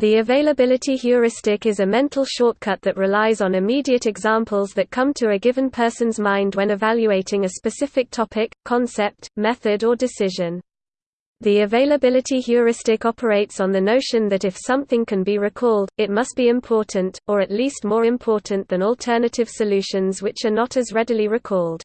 The availability heuristic is a mental shortcut that relies on immediate examples that come to a given person's mind when evaluating a specific topic, concept, method or decision. The availability heuristic operates on the notion that if something can be recalled, it must be important, or at least more important than alternative solutions which are not as readily recalled.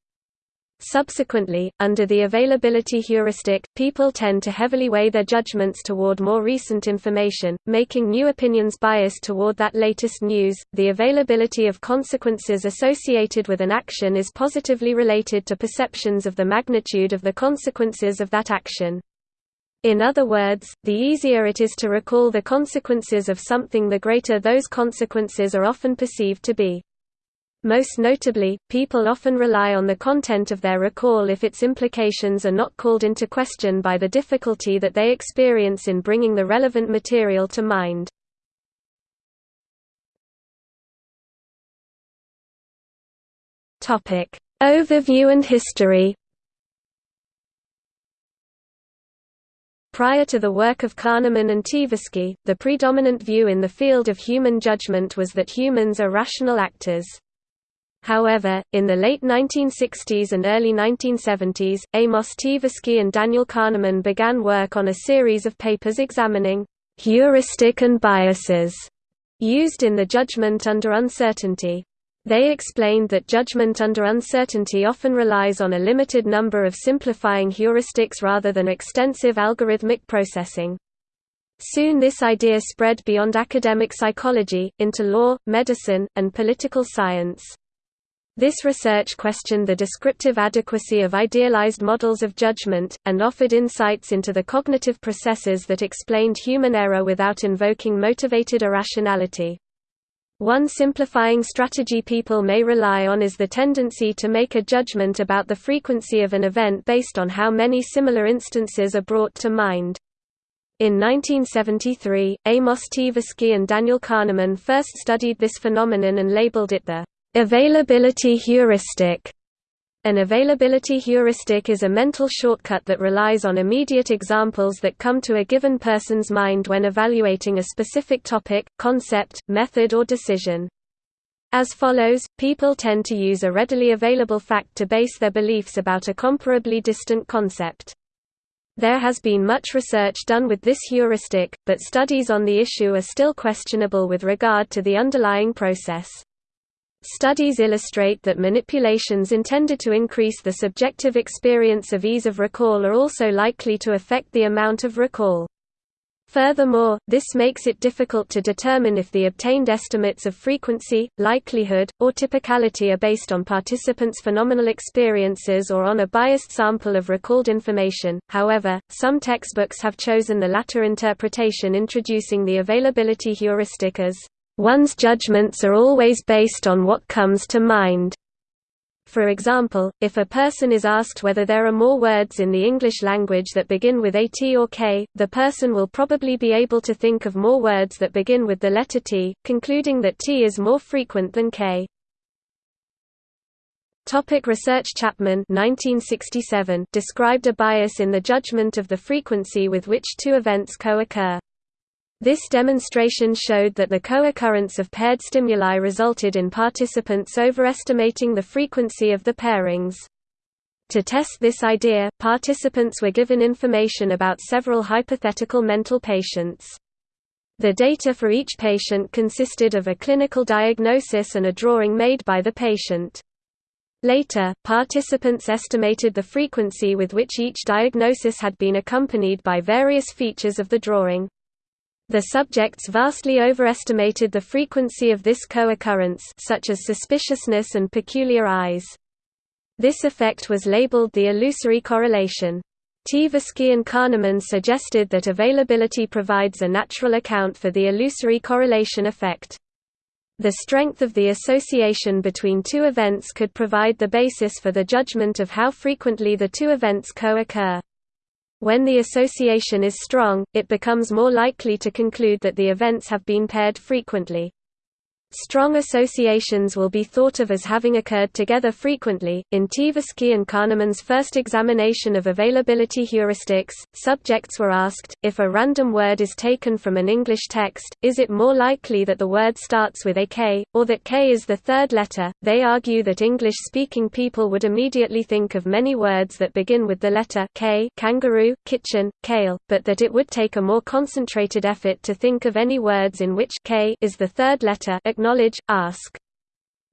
Subsequently, under the availability heuristic, people tend to heavily weigh their judgments toward more recent information, making new opinions biased toward that latest news. The availability of consequences associated with an action is positively related to perceptions of the magnitude of the consequences of that action. In other words, the easier it is to recall the consequences of something the greater those consequences are often perceived to be. Most notably, people often rely on the content of their recall if its implications are not called into question by the difficulty that they experience in bringing the relevant material to mind. Overview and history Prior to the work of Kahneman and Tversky, the predominant view in the field of human judgment was that humans are rational actors. However, in the late 1960s and early 1970s, Amos Tversky and Daniel Kahneman began work on a series of papers examining heuristic and biases used in the judgment under uncertainty. They explained that judgment under uncertainty often relies on a limited number of simplifying heuristics rather than extensive algorithmic processing. Soon this idea spread beyond academic psychology, into law, medicine, and political science. This research questioned the descriptive adequacy of idealized models of judgment, and offered insights into the cognitive processes that explained human error without invoking motivated irrationality. One simplifying strategy people may rely on is the tendency to make a judgment about the frequency of an event based on how many similar instances are brought to mind. In 1973, Amos Tversky and Daniel Kahneman first studied this phenomenon and labeled it the Availability heuristic an availability heuristic is a mental shortcut that relies on immediate examples that come to a given person's mind when evaluating a specific topic, concept, method or decision. As follows, people tend to use a readily available fact to base their beliefs about a comparably distant concept. There has been much research done with this heuristic, but studies on the issue are still questionable with regard to the underlying process. Studies illustrate that manipulations intended to increase the subjective experience of ease of recall are also likely to affect the amount of recall. Furthermore, this makes it difficult to determine if the obtained estimates of frequency, likelihood, or typicality are based on participants' phenomenal experiences or on a biased sample of recalled information. However, some textbooks have chosen the latter interpretation, introducing the availability heuristic as One's judgments are always based on what comes to mind. For example, if a person is asked whether there are more words in the English language that begin with a T or K, the person will probably be able to think of more words that begin with the letter T, concluding that T is more frequent than K. Topic research Chapman 1967 described a bias in the judgment of the frequency with which two events co-occur. This demonstration showed that the co-occurrence of paired stimuli resulted in participants overestimating the frequency of the pairings. To test this idea, participants were given information about several hypothetical mental patients. The data for each patient consisted of a clinical diagnosis and a drawing made by the patient. Later, participants estimated the frequency with which each diagnosis had been accompanied by various features of the drawing. The subjects vastly overestimated the frequency of this co-occurrence such as suspiciousness and peculiar eyes. This effect was labeled the illusory correlation. Tversky and Kahneman suggested that availability provides a natural account for the illusory correlation effect. The strength of the association between two events could provide the basis for the judgment of how frequently the two events co-occur. When the association is strong, it becomes more likely to conclude that the events have been paired frequently. Strong associations will be thought of as having occurred together frequently. In Tversky and Kahneman's first examination of availability heuristics, subjects were asked if a random word is taken from an English text, is it more likely that the word starts with a K, or that K is the third letter? They argue that English speaking people would immediately think of many words that begin with the letter K, kangaroo, kitchen, kale, but that it would take a more concentrated effort to think of any words in which K is the third letter acknowledge, ask.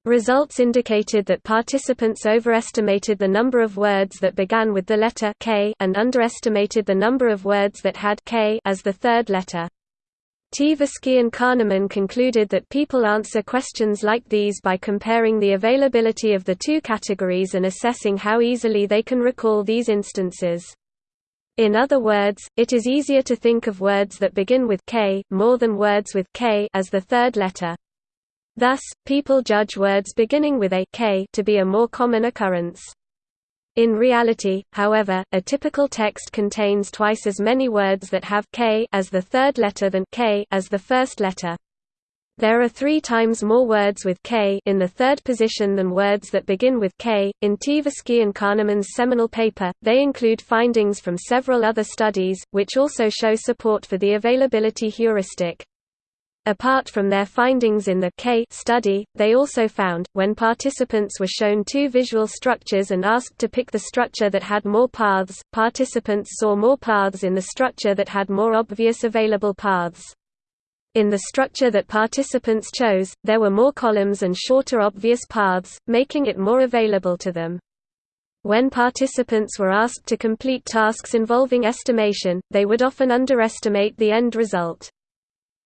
Results indicated that participants overestimated the number of words that began with the letter K and underestimated the number of words that had K as the third letter. Tversky and Kahneman concluded that people answer questions like these by comparing the availability of the two categories and assessing how easily they can recall these instances. In other words, it is easier to think of words that begin with k more than words with k as the third letter. Thus, people judge words beginning with a k to be a more common occurrence. In reality, however, a typical text contains twice as many words that have k as the third letter than k as the first letter. There are three times more words with k in the third position than words that begin with k. In Tversky and Kahneman's seminal paper, they include findings from several other studies, which also show support for the availability heuristic. Apart from their findings in the K study, they also found, when participants were shown two visual structures and asked to pick the structure that had more paths, participants saw more paths in the structure that had more obvious available paths. In the structure that participants chose, there were more columns and shorter obvious paths, making it more available to them. When participants were asked to complete tasks involving estimation, they would often underestimate the end result.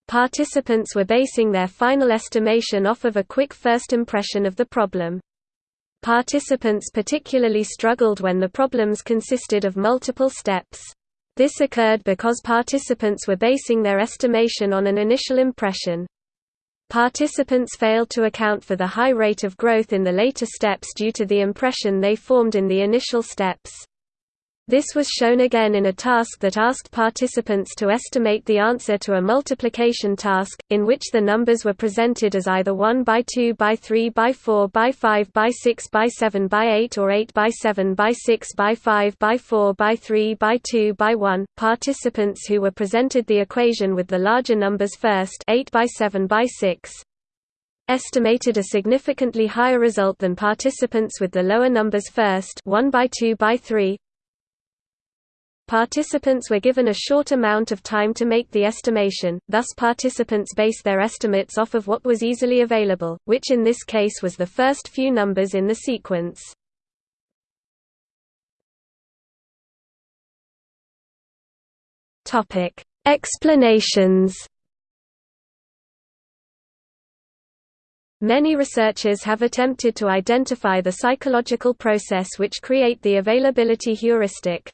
Participants were basing their final estimation off of a quick first impression of the problem. Participants particularly struggled when the problems consisted of multiple steps. This occurred because participants were basing their estimation on an initial impression. Participants failed to account for the high rate of growth in the later steps due to the impression they formed in the initial steps. This was shown again in a task that asked participants to estimate the answer to a multiplication task, in which the numbers were presented as either 1 by 2 by 3 by 4 by 5 by 6 by 7 by 8 or 8 by 7 by 6 by 5 by 4 by 3 by 2 by 1. Participants who were presented the equation with the larger numbers first 8 by 7 by 6 estimated a significantly higher result than participants with the lower numbers first 1 by 2 by 3 Participants were given a short amount of time to make the estimation, thus participants base their estimates off of what was easily available, which in this case was the first few numbers in the sequence. Explanations Many researchers have attempted to identify the psychological process which create the availability heuristic.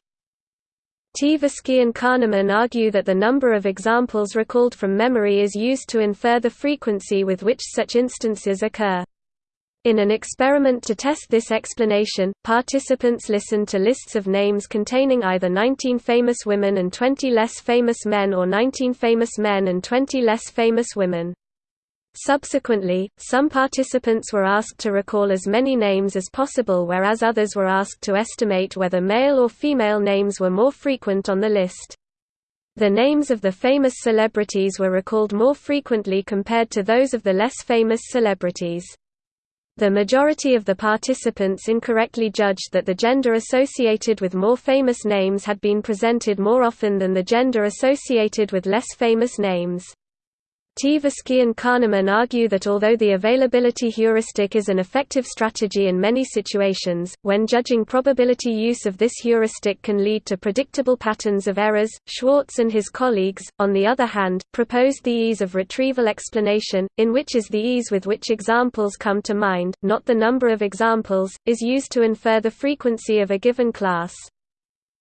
Tversky and Kahneman argue that the number of examples recalled from memory is used to infer the frequency with which such instances occur. In an experiment to test this explanation, participants listened to lists of names containing either 19 famous women and 20 less famous men or 19 famous men and 20 less famous women. Subsequently, some participants were asked to recall as many names as possible whereas others were asked to estimate whether male or female names were more frequent on the list. The names of the famous celebrities were recalled more frequently compared to those of the less famous celebrities. The majority of the participants incorrectly judged that the gender associated with more famous names had been presented more often than the gender associated with less famous names. Tversky and Kahneman argue that although the availability heuristic is an effective strategy in many situations, when judging probability use of this heuristic can lead to predictable patterns of errors. Schwarz and his colleagues, on the other hand, proposed the ease of retrieval explanation, in which is the ease with which examples come to mind, not the number of examples, is used to infer the frequency of a given class.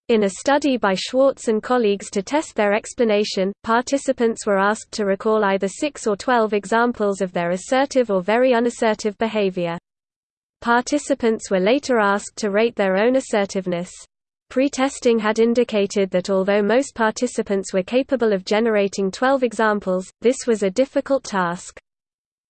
In a study by Schwarz and colleagues to test their explanation, participants were asked to recall either 6 or 12 examples of their assertive or very unassertive behavior. Participants were later asked to rate their own assertiveness. Pre-testing had indicated that although most participants were capable of generating 12 examples, this was a difficult task.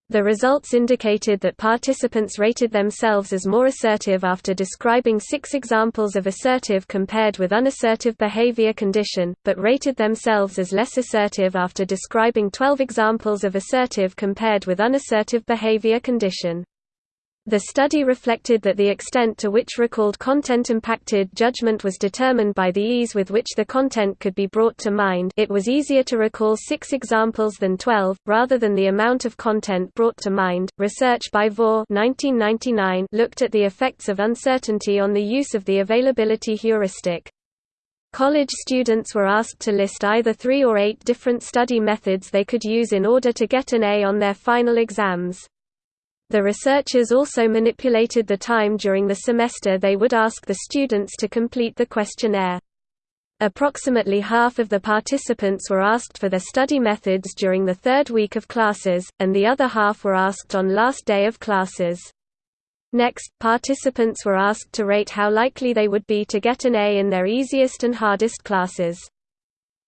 The results indicated that participants rated themselves as more assertive after describing six examples of assertive compared with unassertive behavior condition, but rated themselves as less assertive after describing 12 examples of assertive compared with unassertive behavior condition. The study reflected that the extent to which recalled content impacted judgment was determined by the ease with which the content could be brought to mind it was easier to recall six examples than 12, rather than the amount of content brought to mind. Research by Vore 1999 looked at the effects of uncertainty on the use of the availability heuristic. College students were asked to list either three or eight different study methods they could use in order to get an A on their final exams. The researchers also manipulated the time during the semester they would ask the students to complete the questionnaire. Approximately half of the participants were asked for their study methods during the third week of classes, and the other half were asked on last day of classes. Next, participants were asked to rate how likely they would be to get an A in their easiest and hardest classes.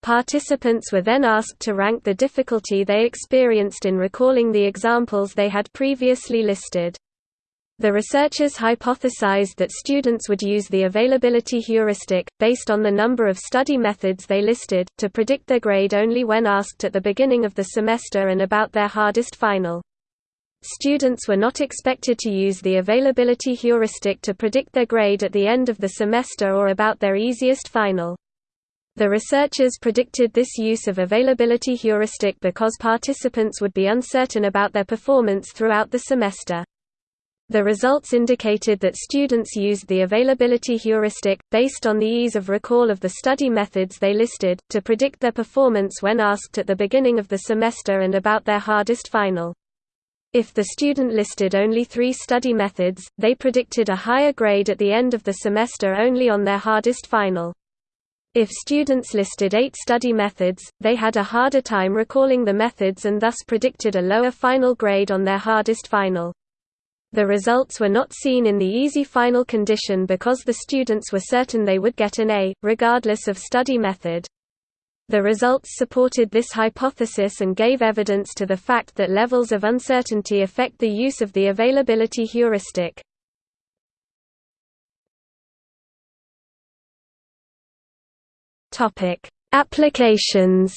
Participants were then asked to rank the difficulty they experienced in recalling the examples they had previously listed. The researchers hypothesized that students would use the availability heuristic, based on the number of study methods they listed, to predict their grade only when asked at the beginning of the semester and about their hardest final. Students were not expected to use the availability heuristic to predict their grade at the end of the semester or about their easiest final. The researchers predicted this use of availability heuristic because participants would be uncertain about their performance throughout the semester. The results indicated that students used the availability heuristic, based on the ease of recall of the study methods they listed, to predict their performance when asked at the beginning of the semester and about their hardest final. If the student listed only three study methods, they predicted a higher grade at the end of the semester only on their hardest final. If students listed eight study methods, they had a harder time recalling the methods and thus predicted a lower final grade on their hardest final. The results were not seen in the easy final condition because the students were certain they would get an A, regardless of study method. The results supported this hypothesis and gave evidence to the fact that levels of uncertainty affect the use of the availability heuristic. Topic: Applications.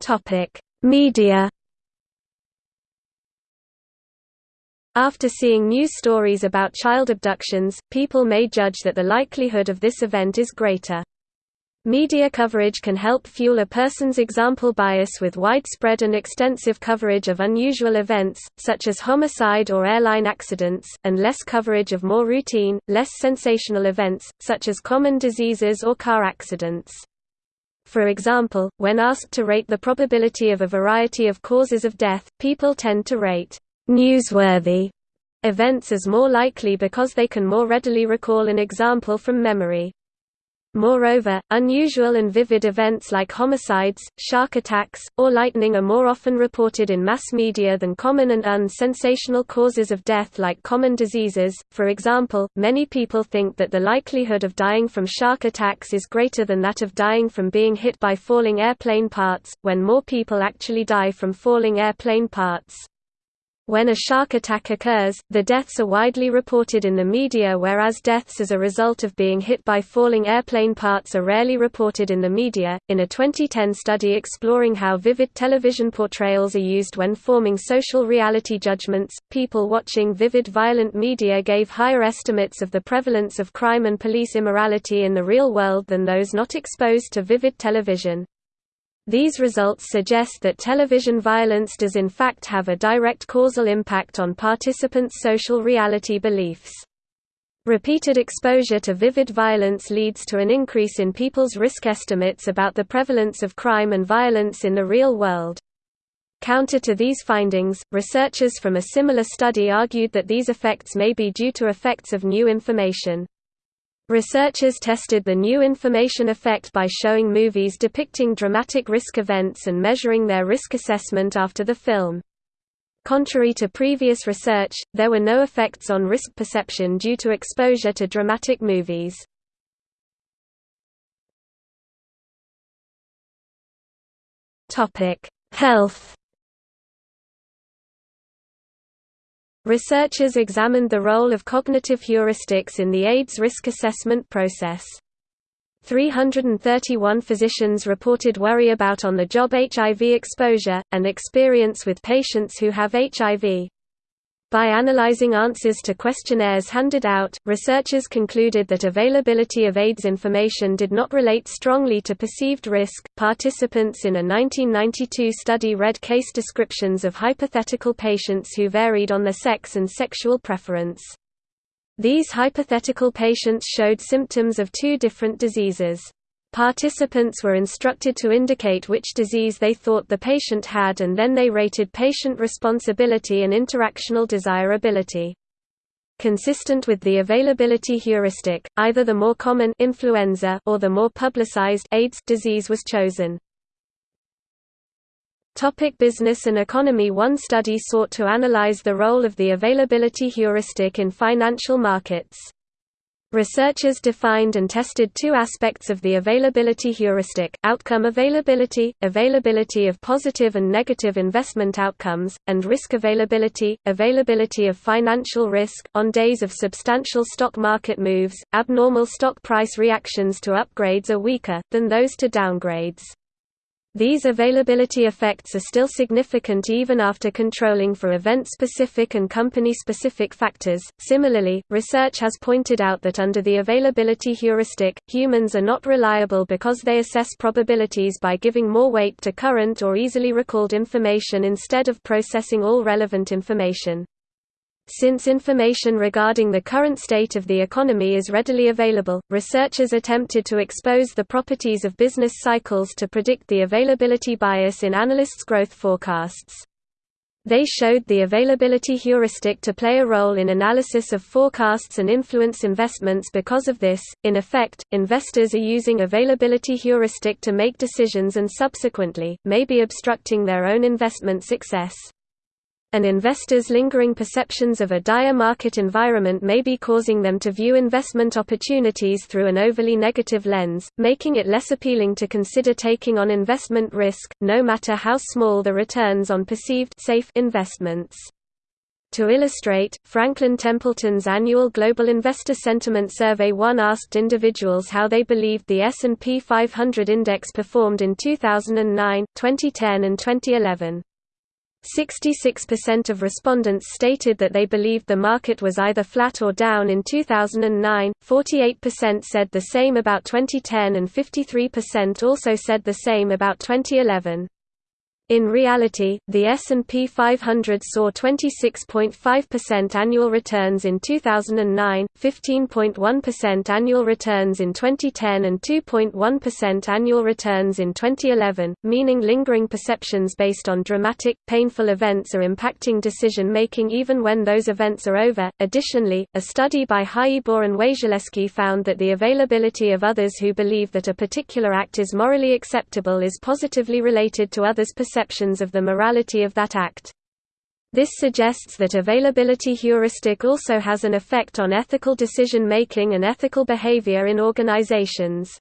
Topic: Media. After seeing news stories about child abductions, people may judge that the likelihood of this event is greater. Media coverage can help fuel a person's example bias with widespread and extensive coverage of unusual events, such as homicide or airline accidents, and less coverage of more routine, less sensational events, such as common diseases or car accidents. For example, when asked to rate the probability of a variety of causes of death, people tend to rate newsworthy events as more likely because they can more readily recall an example from memory. Moreover, unusual and vivid events like homicides, shark attacks, or lightning are more often reported in mass media than common and unsensational causes of death like common diseases. For example, many people think that the likelihood of dying from shark attacks is greater than that of dying from being hit by falling airplane parts, when more people actually die from falling airplane parts. When a shark attack occurs, the deaths are widely reported in the media whereas deaths as a result of being hit by falling airplane parts are rarely reported in the media. In a 2010 study exploring how vivid television portrayals are used when forming social reality judgments, people watching vivid violent media gave higher estimates of the prevalence of crime and police immorality in the real world than those not exposed to vivid television. These results suggest that television violence does in fact have a direct causal impact on participants' social reality beliefs. Repeated exposure to vivid violence leads to an increase in people's risk estimates about the prevalence of crime and violence in the real world. Counter to these findings, researchers from a similar study argued that these effects may be due to effects of new information. Researchers tested the new information effect by showing movies depicting dramatic risk events and measuring their risk assessment after the film. Contrary to previous research, there were no effects on risk perception due to exposure to dramatic movies. Health Researchers examined the role of cognitive heuristics in the AIDS risk assessment process. 331 physicians reported worry about on-the-job HIV exposure, and experience with patients who have HIV. By analyzing answers to questionnaires handed out, researchers concluded that availability of AIDS information did not relate strongly to perceived risk. Participants in a 1992 study read case descriptions of hypothetical patients who varied on their sex and sexual preference. These hypothetical patients showed symptoms of two different diseases. Participants were instructed to indicate which disease they thought the patient had and then they rated patient responsibility and interactional desirability. Consistent with the availability heuristic, either the more common influenza or the more publicized AIDS disease was chosen. Topic business and economy One study sought to analyze the role of the availability heuristic in financial markets. Researchers defined and tested two aspects of the availability heuristic, outcome availability, availability of positive and negative investment outcomes, and risk availability, availability of financial risk. On days of substantial stock market moves, abnormal stock price reactions to upgrades are weaker, than those to downgrades. These availability effects are still significant even after controlling for event-specific and company-specific factors. Similarly, research has pointed out that under the availability heuristic, humans are not reliable because they assess probabilities by giving more weight to current or easily recalled information instead of processing all relevant information. Since information regarding the current state of the economy is readily available, researchers attempted to expose the properties of business cycles to predict the availability bias in analysts' growth forecasts. They showed the availability heuristic to play a role in analysis of forecasts and influence investments because of this. In effect, investors are using availability heuristic to make decisions and subsequently, may be obstructing their own investment success and investors' lingering perceptions of a dire market environment may be causing them to view investment opportunities through an overly negative lens, making it less appealing to consider taking on investment risk, no matter how small the returns on perceived safe investments. To illustrate, Franklin Templeton's annual Global Investor Sentiment Survey 1 asked individuals how they believed the S&P 500 index performed in 2009, 2010 and 2011. 66% of respondents stated that they believed the market was either flat or down in 2009, 48% said the same about 2010 and 53% also said the same about 2011. In reality, the S&P 500 saw 26.5% annual returns in 2009, 15.1% annual returns in 2010 and 2.1% annual returns in 2011, meaning lingering perceptions based on dramatic, painful events are impacting decision-making even when those events are over. Additionally, a study by Hayibor and Wasieleski found that the availability of others who believe that a particular act is morally acceptable is positively related to others' perceptions perceptions of the morality of that act. This suggests that availability heuristic also has an effect on ethical decision-making and ethical behavior in organizations.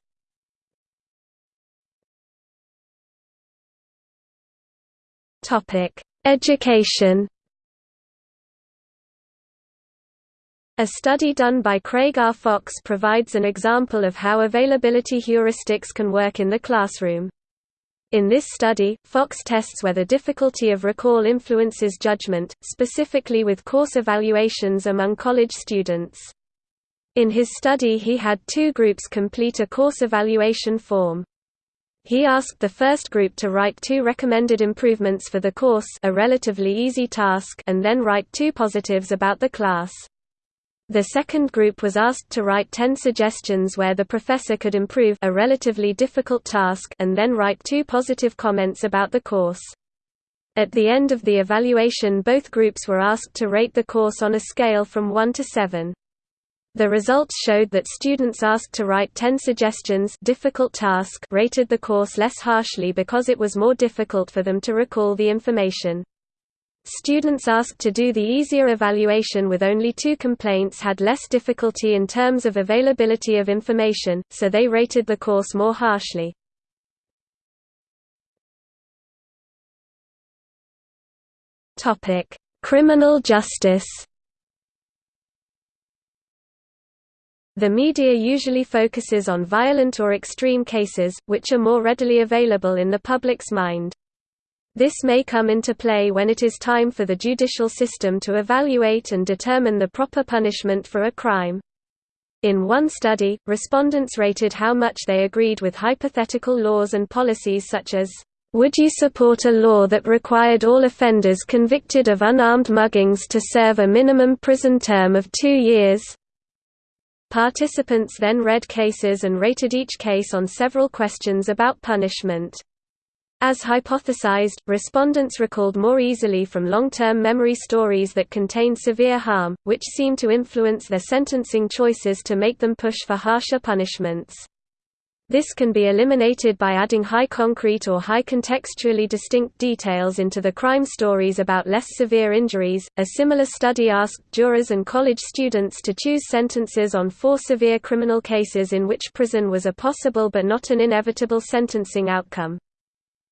Education A study done by Craig R. Fox provides an example of how availability heuristics can work in the classroom. In this study, Fox tests whether difficulty of recall influences judgment, specifically with course evaluations among college students. In his study he had two groups complete a course evaluation form. He asked the first group to write two recommended improvements for the course a relatively easy task and then write two positives about the class. The second group was asked to write 10 suggestions where the professor could improve a relatively difficult task and then write two positive comments about the course. At the end of the evaluation both groups were asked to rate the course on a scale from 1 to 7. The results showed that students asked to write 10 suggestions difficult task rated the course less harshly because it was more difficult for them to recall the information. Students asked to do the easier evaluation with only two complaints had less difficulty in terms of availability of information, so they rated the course more harshly. Criminal justice The media usually focuses on violent or extreme cases, which are more readily available in the public's mind. This may come into play when it is time for the judicial system to evaluate and determine the proper punishment for a crime. In one study, respondents rated how much they agreed with hypothetical laws and policies such as, "...would you support a law that required all offenders convicted of unarmed muggings to serve a minimum prison term of two years?" Participants then read cases and rated each case on several questions about punishment. As hypothesized, respondents recalled more easily from long-term memory stories that contained severe harm, which seemed to influence their sentencing choices to make them push for harsher punishments. This can be eliminated by adding high concrete or high contextually distinct details into the crime stories about less severe injuries. A similar study asked jurors and college students to choose sentences on four severe criminal cases in which prison was a possible but not an inevitable sentencing outcome.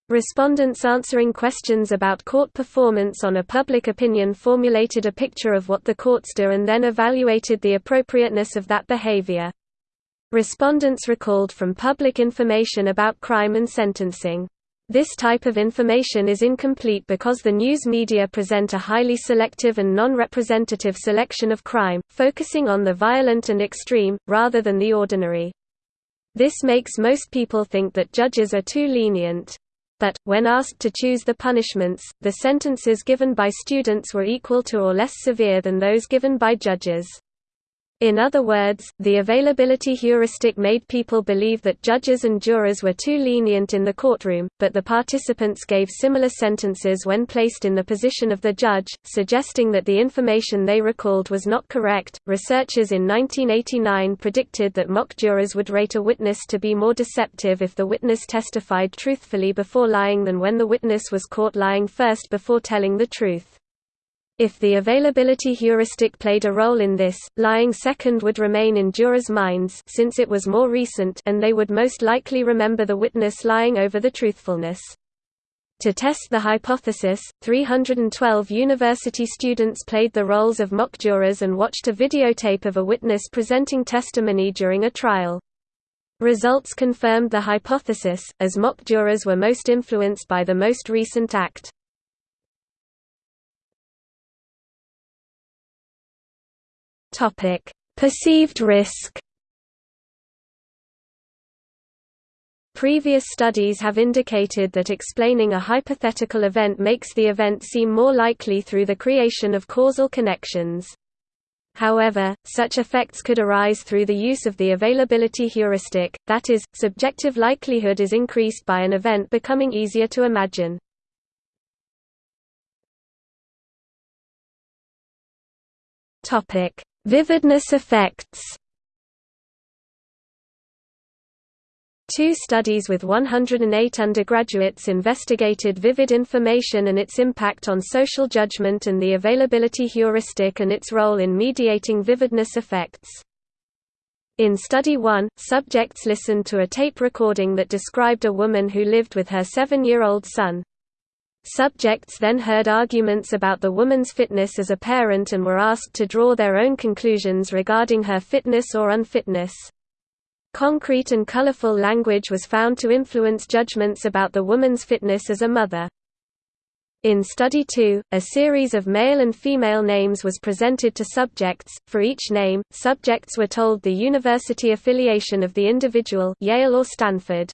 Respondents answering questions about court performance on a public opinion formulated a picture of what the courts do and then evaluated the appropriateness of that behavior. Respondents recalled from public information about crime and sentencing. This type of information is incomplete because the news media present a highly selective and non-representative selection of crime, focusing on the violent and extreme, rather than the ordinary. This makes most people think that judges are too lenient. But, when asked to choose the punishments, the sentences given by students were equal to or less severe than those given by judges. In other words, the availability heuristic made people believe that judges and jurors were too lenient in the courtroom, but the participants gave similar sentences when placed in the position of the judge, suggesting that the information they recalled was not correct. Researchers in 1989 predicted that mock jurors would rate a witness to be more deceptive if the witness testified truthfully before lying than when the witness was caught lying first before telling the truth. If the availability heuristic played a role in this, lying second would remain in jurors' minds since it was more recent and they would most likely remember the witness lying over the truthfulness. To test the hypothesis, 312 university students played the roles of mock jurors and watched a videotape of a witness presenting testimony during a trial. Results confirmed the hypothesis, as mock jurors were most influenced by the most recent act. Topic: Perceived risk. Previous studies have indicated that explaining a hypothetical event makes the event seem more likely through the creation of causal connections. However, such effects could arise through the use of the availability heuristic, that is, subjective likelihood is increased by an event becoming easier to imagine. Topic: Vividness effects Two studies with 108 undergraduates investigated vivid information and its impact on social judgment and the availability heuristic and its role in mediating vividness effects. In Study 1, subjects listened to a tape recording that described a woman who lived with her seven-year-old son. Subjects then heard arguments about the woman's fitness as a parent and were asked to draw their own conclusions regarding her fitness or unfitness. Concrete and colorful language was found to influence judgments about the woman's fitness as a mother. In Study 2, a series of male and female names was presented to subjects. For each name, subjects were told the university affiliation of the individual Yale or Stanford.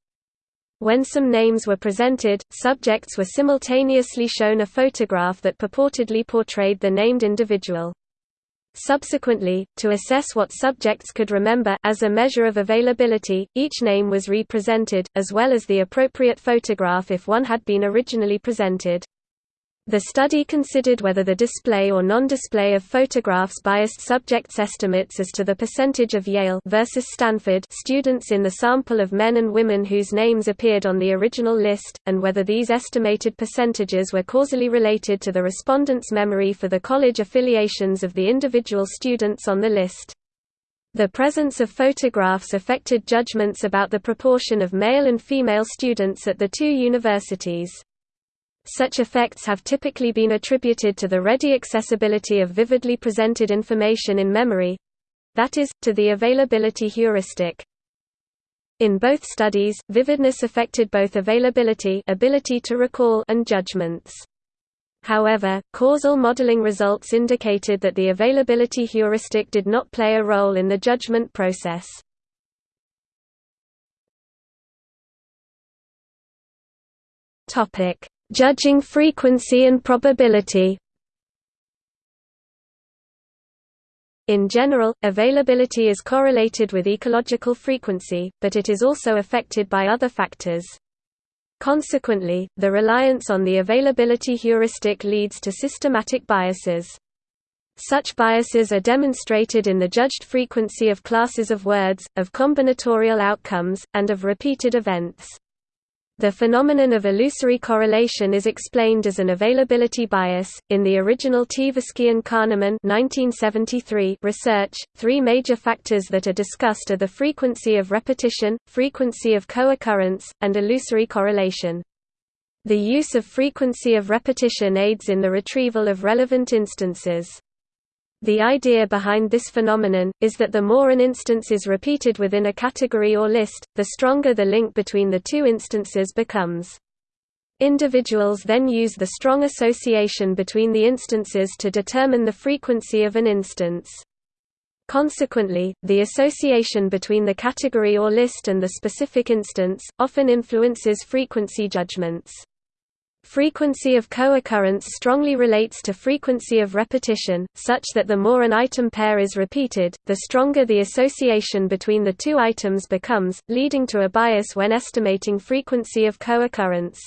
When some names were presented, subjects were simultaneously shown a photograph that purportedly portrayed the named individual. Subsequently, to assess what subjects could remember as a measure of availability, each name was represented, as well as the appropriate photograph if one had been originally presented. The study considered whether the display or non-display of photographs biased subjects' estimates as to the percentage of Yale versus Stanford students in the sample of men and women whose names appeared on the original list, and whether these estimated percentages were causally related to the respondents' memory for the college affiliations of the individual students on the list. The presence of photographs affected judgments about the proportion of male and female students at the two universities. Such effects have typically been attributed to the ready accessibility of vividly presented information in memory—that is, to the availability heuristic. In both studies, vividness affected both availability ability to recall and judgments. However, causal modeling results indicated that the availability heuristic did not play a role in the judgment process. Topic: Judging frequency and probability. In general, availability is correlated with ecological frequency, but it is also affected by other factors. Consequently, the reliance on the availability heuristic leads to systematic biases. Such biases are demonstrated in the judged frequency of classes of words, of combinatorial outcomes, and of repeated events. The phenomenon of illusory correlation is explained as an availability bias. In the original Tversky and Kahneman (1973) research, three major factors that are discussed are the frequency of repetition, frequency of co-occurrence, and illusory correlation. The use of frequency of repetition aids in the retrieval of relevant instances. The idea behind this phenomenon, is that the more an instance is repeated within a category or list, the stronger the link between the two instances becomes. Individuals then use the strong association between the instances to determine the frequency of an instance. Consequently, the association between the category or list and the specific instance, often influences frequency judgments. Frequency of co-occurrence strongly relates to frequency of repetition, such that the more an item pair is repeated, the stronger the association between the two items becomes, leading to a bias when estimating frequency of co-occurrence.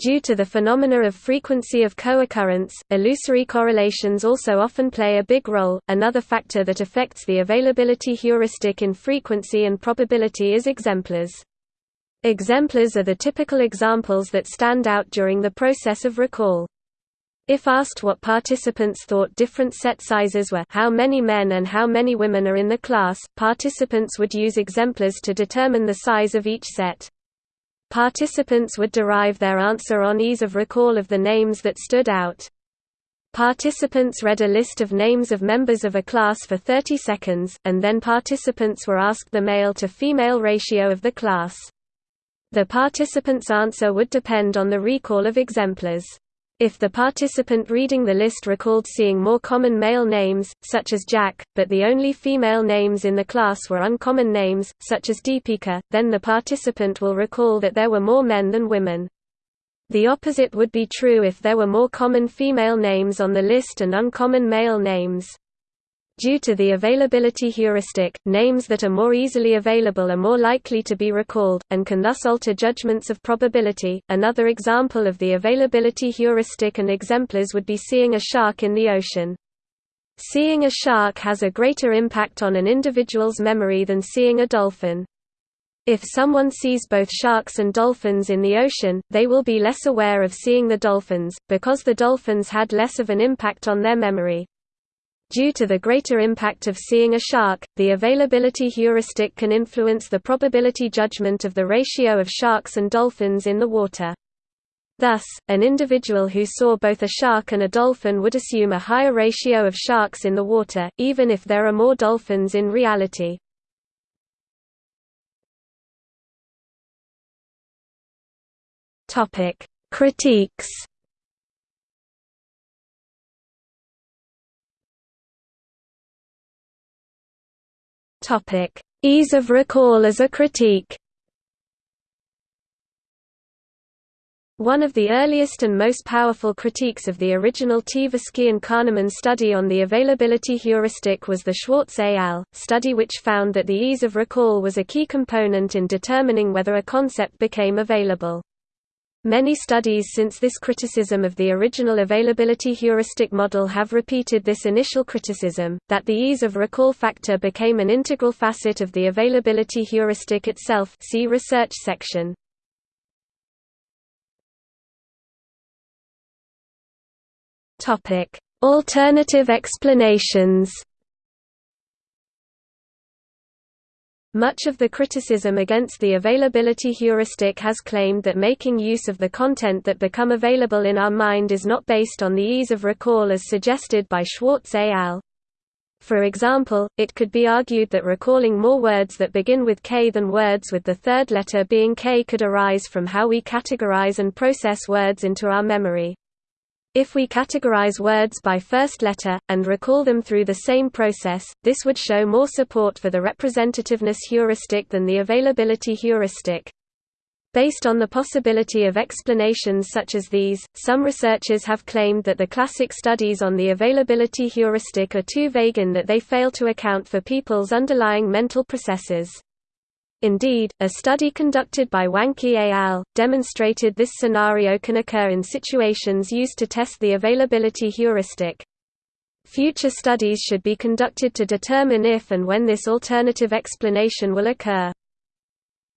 Due to the phenomena of frequency of co-occurrence, illusory correlations also often play a big role. Another factor that affects the availability heuristic in frequency and probability is exemplars. Exemplars are the typical examples that stand out during the process of recall. If asked what participants thought different set sizes were how many men and how many women are in the class, participants would use exemplars to determine the size of each set. Participants would derive their answer on ease of recall of the names that stood out. Participants read a list of names of members of a class for 30 seconds, and then participants were asked the male to female ratio of the class. The participant's answer would depend on the recall of exemplars. If the participant reading the list recalled seeing more common male names, such as Jack, but the only female names in the class were uncommon names, such as Deepika, then the participant will recall that there were more men than women. The opposite would be true if there were more common female names on the list and uncommon male names. Due to the availability heuristic, names that are more easily available are more likely to be recalled, and can thus alter judgments of probability. Another example of the availability heuristic and exemplars would be seeing a shark in the ocean. Seeing a shark has a greater impact on an individual's memory than seeing a dolphin. If someone sees both sharks and dolphins in the ocean, they will be less aware of seeing the dolphins, because the dolphins had less of an impact on their memory. Due to the greater impact of seeing a shark, the availability heuristic can influence the probability judgment of the ratio of sharks and dolphins in the water. Thus, an individual who saw both a shark and a dolphin would assume a higher ratio of sharks in the water, even if there are more dolphins in reality. Critiques Topic: Ease of recall as a critique. One of the earliest and most powerful critiques of the original Tversky and Kahneman study on the availability heuristic was the Schwarz et al. study which found that the ease of recall was a key component in determining whether a concept became available. Many studies since this criticism of the original availability heuristic model have repeated this initial criticism, that the ease of recall factor became an integral facet of the availability heuristic itself see research section. Alternative explanations Much of the criticism against the availability heuristic has claimed that making use of the content that become available in our mind is not based on the ease of recall as suggested by Schwarz et al. For example, it could be argued that recalling more words that begin with K than words with the third letter being K could arise from how we categorize and process words into our memory. If we categorize words by first letter, and recall them through the same process, this would show more support for the representativeness heuristic than the availability heuristic. Based on the possibility of explanations such as these, some researchers have claimed that the classic studies on the availability heuristic are too vague in that they fail to account for people's underlying mental processes. Indeed, a study conducted by Wanke et al. demonstrated this scenario can occur in situations used to test the availability heuristic. Future studies should be conducted to determine if and when this alternative explanation will occur.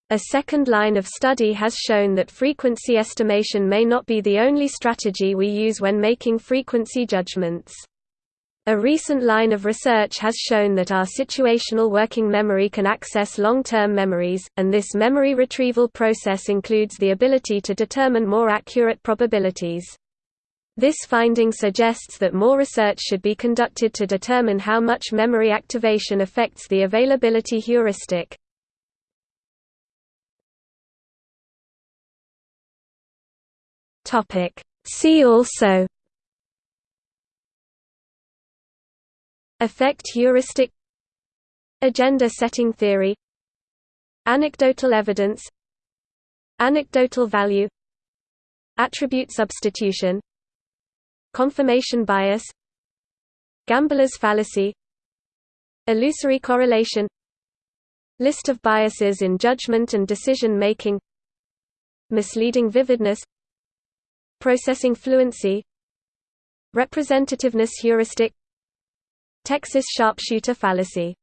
A second line of study has shown that frequency estimation may not be the only strategy we use when making frequency judgments. A recent line of research has shown that our situational working memory can access long-term memories, and this memory retrieval process includes the ability to determine more accurate probabilities. This finding suggests that more research should be conducted to determine how much memory activation affects the availability heuristic. See also Affect heuristic Agenda setting theory Anecdotal evidence Anecdotal value Attribute substitution Confirmation bias Gambler's fallacy Illusory correlation List of biases in judgment and decision making Misleading vividness Processing fluency Representativeness heuristic Texas sharpshooter fallacy